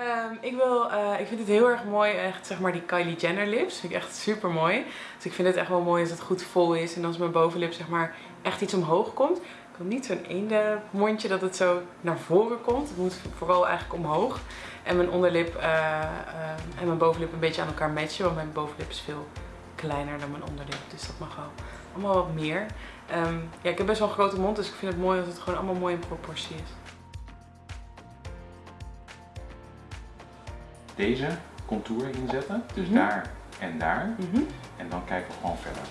Ehm, ik, wil, eh, ik vind het heel erg mooi, echt zeg maar die Kylie Jenner lips. Vind ik echt super mooi. Dus ik vind het echt wel mooi als het goed vol is en als mijn bovenlip zeg maar echt iets omhoog komt. Ik wil niet zo'n eende mondje dat het zo naar voren komt. Het moet vooral eigenlijk omhoog. En mijn onderlip eh, eh, en mijn bovenlip een beetje aan elkaar matchen. Want mijn bovenlip is veel kleiner dan mijn onderlip. Dus dat mag wel allemaal wat meer. Ehm, ja, ik heb best wel een grote mond, dus ik vind het mooi als het gewoon allemaal mooi in proportie is. Deze contour inzetten, dus Mhm. daar en daar. Mhm. En dan kijken we gewoon verder.